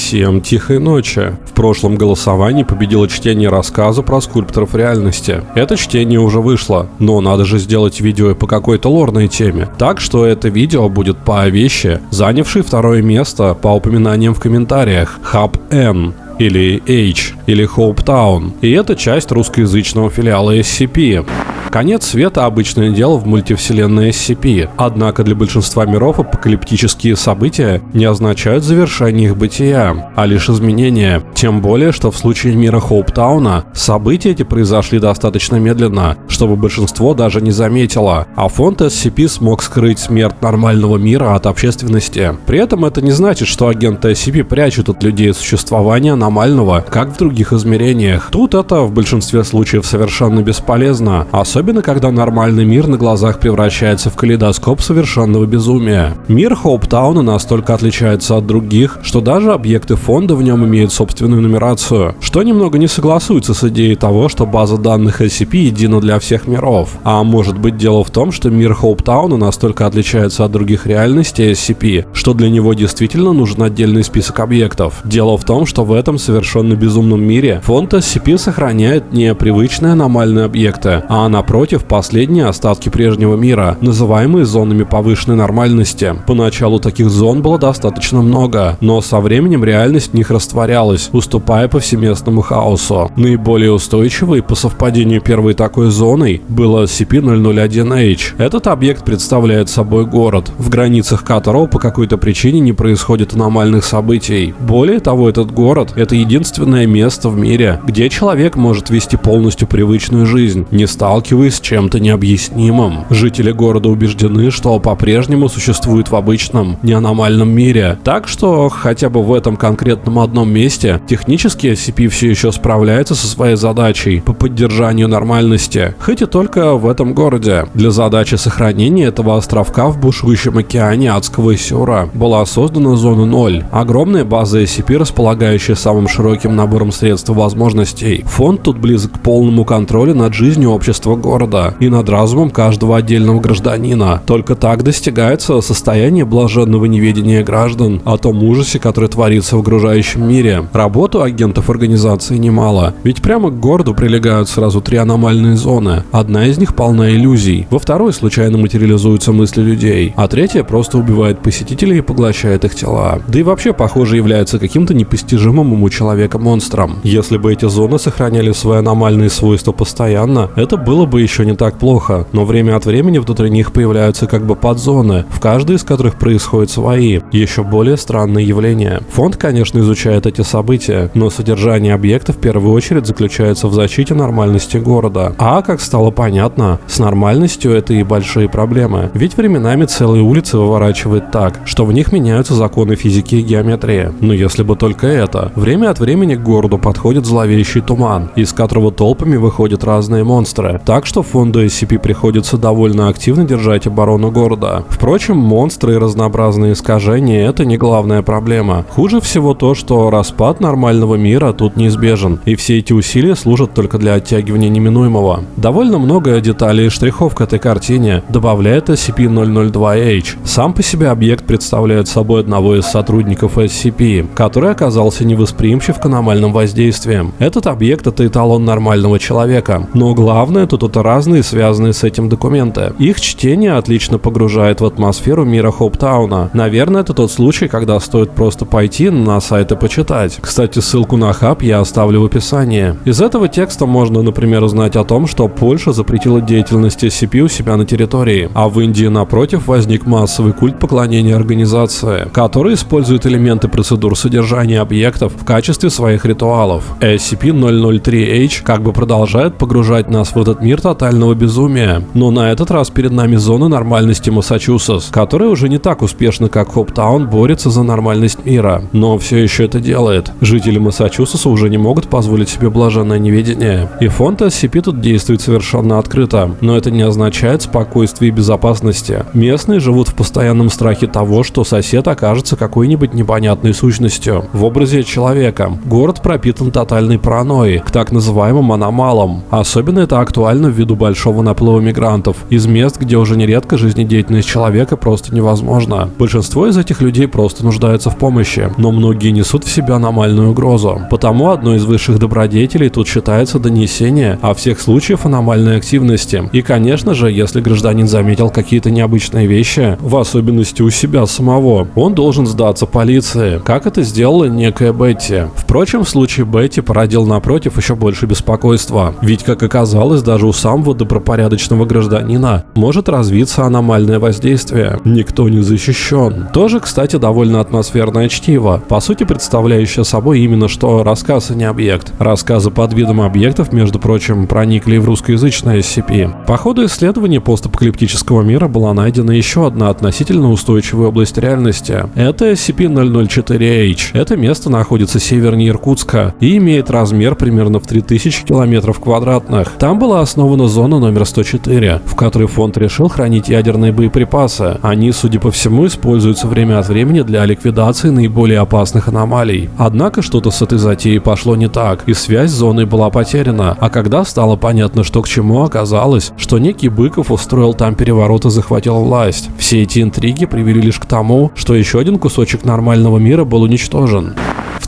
Всем тихой ночи. В прошлом голосовании победило чтение рассказа про скульпторов реальности. Это чтение уже вышло, но надо же сделать видео по какой-то лорной теме. Так что это видео будет по вещи, занявшей второе место по упоминаниям в комментариях. Хаб N или H, или Hope Town. И это часть русскоязычного филиала SCP. Конец света – обычное дело в мультивселенной SCP, однако для большинства миров апокалиптические события не означают завершение их бытия, а лишь изменение. Тем более, что в случае мира Хоуптауна события эти произошли достаточно медленно, чтобы большинство даже не заметило, а фонд SCP смог скрыть смерть нормального мира от общественности. При этом это не значит, что агенты SCP прячут от людей существование аномального, как в других измерениях. Тут это в большинстве случаев совершенно бесполезно, особенно когда нормальный мир на глазах превращается в калейдоскоп совершенного безумия. Мир Хоуптауна настолько отличается от других, что даже объекты фонда в нем имеют собственную нумерацию, что немного не согласуется с идеей того, что база данных SCP едина для всех миров. А может быть дело в том, что мир Хоуптауна настолько отличается от других реальностей SCP, что для него действительно нужен отдельный список объектов. Дело в том, что в этом совершенно безумном мире фонд SCP сохраняет не привычные аномальные объекты, а напротив, последние остатки прежнего мира, называемые зонами повышенной нормальности. Поначалу таких зон было достаточно много, но со временем реальность в них растворялась, уступая повсеместному хаосу. Наиболее устойчивой по совпадению первой такой зоной было SCP-001-H. Этот объект представляет собой город, в границах которого по какой-то причине не происходит аномальных событий. Более того, этот город — это единственное место в мире, где человек может вести полностью привычную жизнь, не сталкиваясь с чем-то необъяснимым. Жители города убеждены, что по-прежнему существует в обычном, неаномальном мире. Так что хотя бы в этом конкретном одном месте технически SCP все еще справляется со своей задачей по поддержанию нормальности, хоть и только в этом городе. Для задачи сохранения этого островка в бушующем океане адского Сюра была создана зона 0, огромная база SCP, располагающая самым широким набором средств и возможностей. Фонд тут близок к полному контролю над жизнью общества города и над разумом каждого отдельного гражданина. Только так достигается состояние блаженного неведения граждан о том ужасе, который творится в окружающем мире. Работу агентов организации немало, ведь прямо к городу прилегают сразу три аномальные зоны. Одна из них полна иллюзий, во второй случайно материализуются мысли людей, а третья просто убивает посетителей и поглощает их тела. Да и вообще, похоже, является каким-то непостижимым ему человека монстром. Если бы эти зоны сохраняли свои аномальные свойства постоянно, это было бы еще не так плохо, но время от времени внутри них появляются как бы подзоны, в каждой из которых происходят свои, еще более странные явления. Фонд, конечно, изучает эти события, но содержание объекта в первую очередь заключается в защите нормальности города. А, как стало понятно, с нормальностью это и большие проблемы. Ведь временами целые улицы выворачивает так, что в них меняются законы физики и геометрии. Но если бы только это. Время от времени к городу подходит зловещий туман, из которого толпами выходят разные монстры. Так что фонду SCP приходится довольно активно держать оборону города. Впрочем, монстры и разнообразные искажения – это не главная проблема. Хуже всего то, что распад нормального мира тут неизбежен, и все эти усилия служат только для оттягивания неминуемого. Довольно много деталей и штрихов к этой картине добавляет SCP-002-H. Сам по себе объект представляет собой одного из сотрудников SCP, который оказался невосприимчив к аномальным воздействиям. Этот объект – это эталон нормального человека. Но главное тут это разные связанные с этим документы. Их чтение отлично погружает в атмосферу мира Хоуптауна. Наверное, это тот случай, когда стоит просто пойти на сайт и почитать. Кстати, ссылку на хаб я оставлю в описании. Из этого текста можно, например, узнать о том, что Польша запретила деятельность SCP у себя на территории, а в Индии, напротив, возник массовый культ поклонения организации, который использует элементы процедур содержания объектов в качестве своих ритуалов. SCP-003-H как бы продолжает погружать нас в этот мир тотального безумия. Но на этот раз перед нами зона нормальности Массачусетс, которая уже не так успешно, как Хоптаун, борется за нормальность мира. Но все еще это делает. Жители Массачусетса уже не могут позволить себе блаженное неведение. И фонд SCP тут действует совершенно открыто. Но это не означает спокойствие и безопасности. Местные живут в постоянном страхе того, что сосед окажется какой-нибудь непонятной сущностью в образе человека человека. Город пропитан тотальной паранойей к так называемым аномалам. Особенно это актуально ввиду большого наплыва мигрантов из мест, где уже нередко жизнедеятельность человека просто невозможна. Большинство из этих людей просто нуждаются в помощи, но многие несут в себя аномальную угрозу. Потому одной из высших добродетелей тут считается донесение о всех случаях аномальной активности. И, конечно же, если гражданин заметил какие-то необычные вещи, в особенности у себя самого, он должен сдаться полиции, как это сделала некая Бетти. Впрочем, в случае Бетти породил напротив еще больше беспокойства, ведь, как оказалось, даже у самого добропорядочного гражданина может развиться аномальное воздействие. Никто не защищен. Тоже, кстати, довольно атмосферное чтиво, по сути представляющее собой именно что рассказ, а не объект. Рассказы под видом объектов, между прочим, проникли в русскоязычное SCP. По ходу исследования постапокалиптического мира была найдена еще одна относительно устойчивая область реальности. Это SCP-004H. Это место находится севернее Иркутска и имеет размер примерно в 3000 километров квадратных. Там была основана зона номер 104, в которой фонд решил хранить ядерные боеприпасы. Они, судя по всему, используются время от времени для ликвидации наиболее опасных аномалий. Однако что-то с этой затеей пошло не так, и связь с зоной была потеряна. А когда стало понятно, что к чему, оказалось, что некий Быков устроил там переворот и захватил власть. Все эти интриги привели лишь к тому, что еще один кусочек нормального мира был уничтожен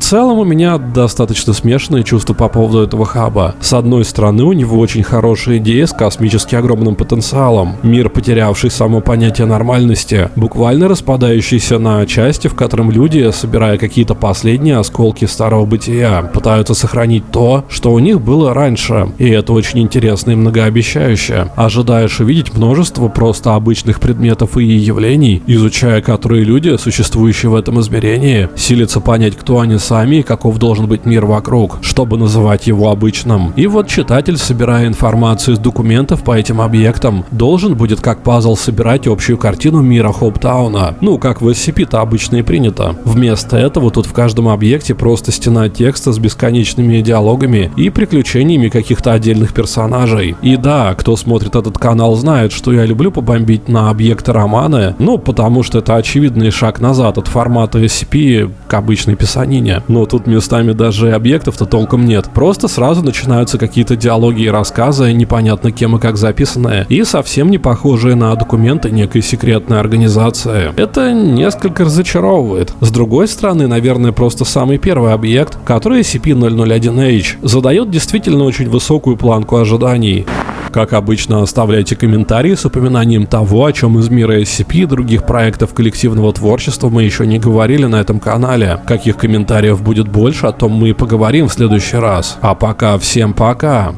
целом у меня достаточно смешанные чувства по поводу этого хаба. С одной стороны, у него очень хорошая идея с космически огромным потенциалом. Мир, потерявший само понятие нормальности, буквально распадающийся на части, в котором люди, собирая какие-то последние осколки старого бытия, пытаются сохранить то, что у них было раньше. И это очень интересно и многообещающе. Ожидаешь увидеть множество просто обычных предметов и явлений, изучая которые люди, существующие в этом измерении, силятся понять, кто они сами нами, каков должен быть мир вокруг, чтобы называть его обычным. И вот читатель, собирая информацию из документов по этим объектам, должен будет как пазл собирать общую картину мира Хоуптауна. Ну, как в SCP-то обычно и принято. Вместо этого тут в каждом объекте просто стена текста с бесконечными диалогами и приключениями каких-то отдельных персонажей. И да, кто смотрит этот канал знает, что я люблю побомбить на объекты романы, ну, потому что это очевидный шаг назад от формата SCP к обычной писанине но тут местами даже объектов-то толком нет. Просто сразу начинаются какие-то диалоги и рассказы, непонятно кем и как записанные, и совсем не похожие на документы некой секретной организации. Это несколько разочаровывает. С другой стороны, наверное, просто самый первый объект, который SCP-001H, задает действительно очень высокую планку ожиданий. Как обычно, оставляйте комментарии с упоминанием того, о чем из мира SCP и других проектов коллективного творчества мы еще не говорили на этом канале. Каких комментариев будет больше, о том мы и поговорим в следующий раз. А пока всем пока!